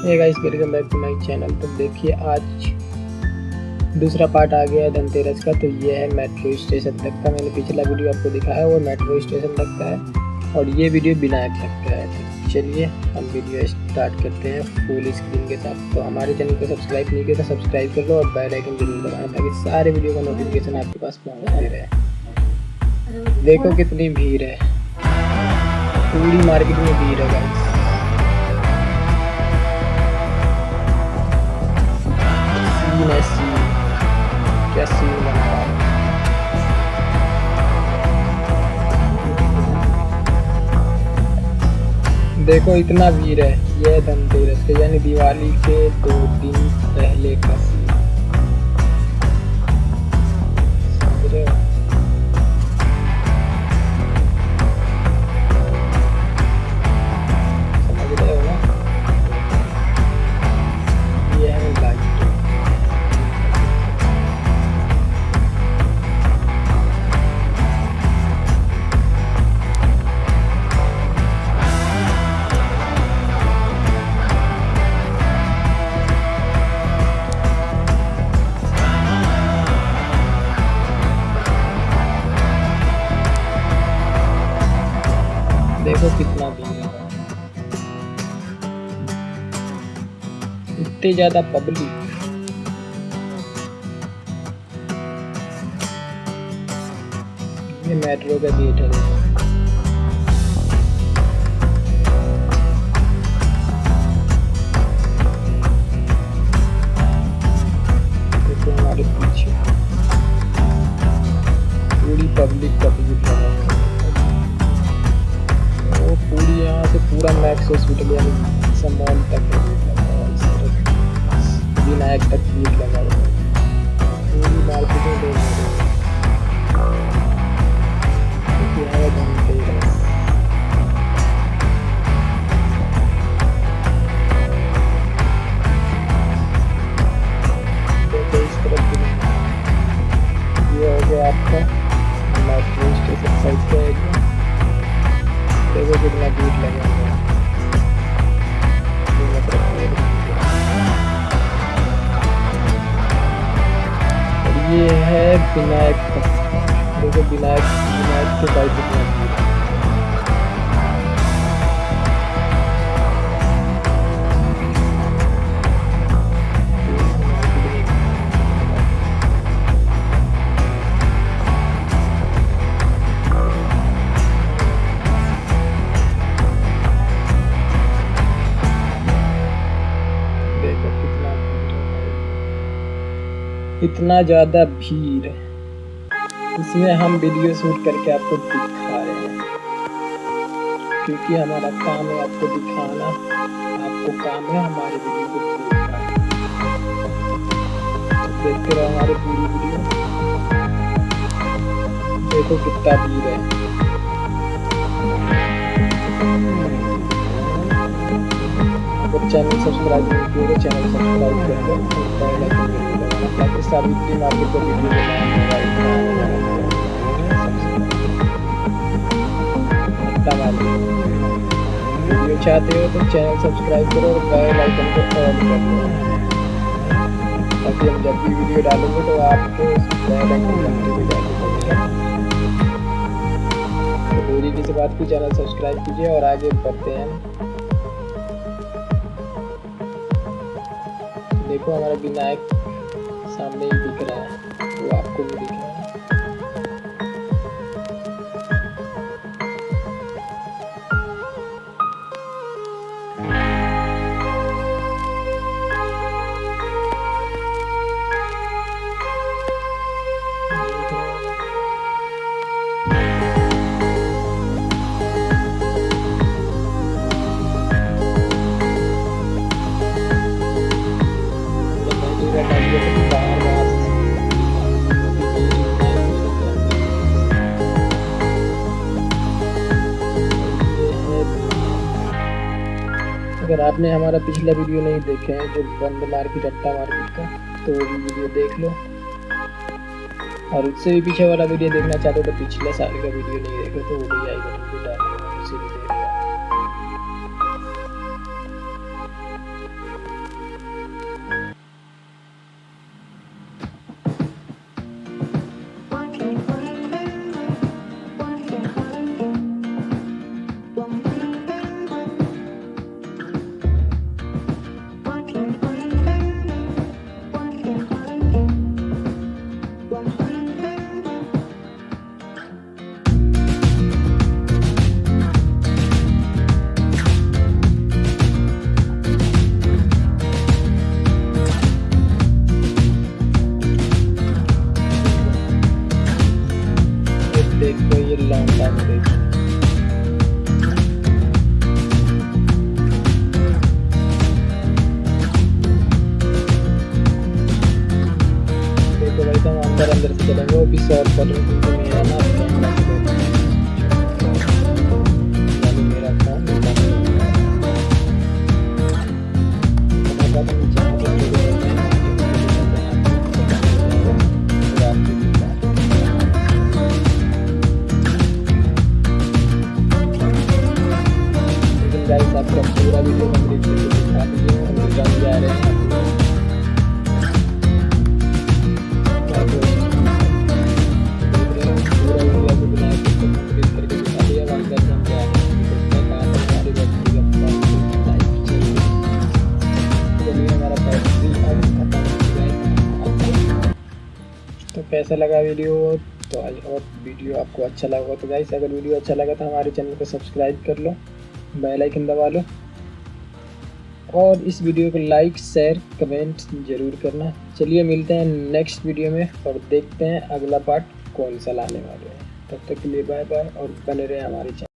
ये guys welcome back to my channel तो देखिए, आज दूसरा पार्ट आ गया है धनतेरस का। तो ये है मेट्रो स्टेशन तक का। मैंने पिछला वीडियो आपको दिखाया वो मेट्रो स्टेशन तक का है। और ये वीडियो विनायक तक का है तो चलिए, हम वीडियो स्टार्ट करते हैं फुल स्क्रीन के साथ। तो हमारे चैनल को सब्सक्राइब नहीं किया तो सब्सक्राइब कर लो और बेल आइकन ज़रूर दबाना, ताकि सारे वीडियो का नोटिफिकेशन आपके पास पहुँचते रहे। देखो कितनी भीड़ है। पूरी मार्केट में भीड़ है गाइस बना रहा है देखो इतना भीड़ है। ये धनतेरस के यानी दिवाली के दो देखो कितना भीड़ है। इतनी ज़्यादा पब्लिक ये मेट्रो का गेट है। तक है भीड़ लगा हुआ है इस तरफ़ विनायक तक भीड़ लगा हुआ है पूरी मार्केट में लोग हैं क्योंकि है धनतेरस इस भी हो आपका साइड का एरिया देखो कितना भीड़ लगा हुआ है ये है विनायक देखो विनायक विनायक के साइड इतना ज़्यादा भीड़। इसमें हम वीडियो शूट करके आपको दिखा रहे हैं। क्योंकि हमारा काम है आपको दिखाना, आपको काम है हमारे वीडियो को देखते रहो हमारे पूरी वीडियो देखो कितना भीड़ है। अगर चैनल सब्सक्राइब नहीं किया तो चैनल सब्सक्राइब कर दो। ताकि सावित्री मार्केट का वीडियो वीडियो चाहते हो तो चैनल सब्सक्राइब करो और बेल आइकन को ऑन कर दो। ताकि हम जब भी वीडियो डालेंगे तो आपको बेल आइकन घंटे भी तो देरी किसी बात की चैनल सब्सक्राइब कीजिए और आगे बढ़ते हैं। देखो हमारा विनायक सामने ही दिख रहा है वो आपको भी दिख रहा है। अगर आपने हमारा पिछला वीडियो नहीं देखा है, जो बंद मार्केट अट्टा मार्केट का तो वो भी वीडियो देख लो। और उससे भी पीछे वाला वीडियो देखना चाहते हो तो पिछले साल का वीडियो नहीं देखो तो वो भी आई चलेंगे वो भी सॉल्व कर आपका पूरा वीडियो कंप्लीट करके दिखा दीजिए हम जा रहे हैं तो कैसा लगा वीडियो तो आज और वीडियो आपको अच्छा लगा तो गाइस अगर वीडियो अच्छा लगा तो हमारे चैनल को सब्सक्राइब कर लो बेल आइकन दबा लो, और इस वीडियो को लाइक शेयर कमेंट ज़रूर करना। चलिए मिलते हैं नेक्स्ट वीडियो में और देखते हैं अगला पार्ट कौन सा लाने वाले हैं। तब तक के लिए बाय बाय और बने रहे हमारे चैनल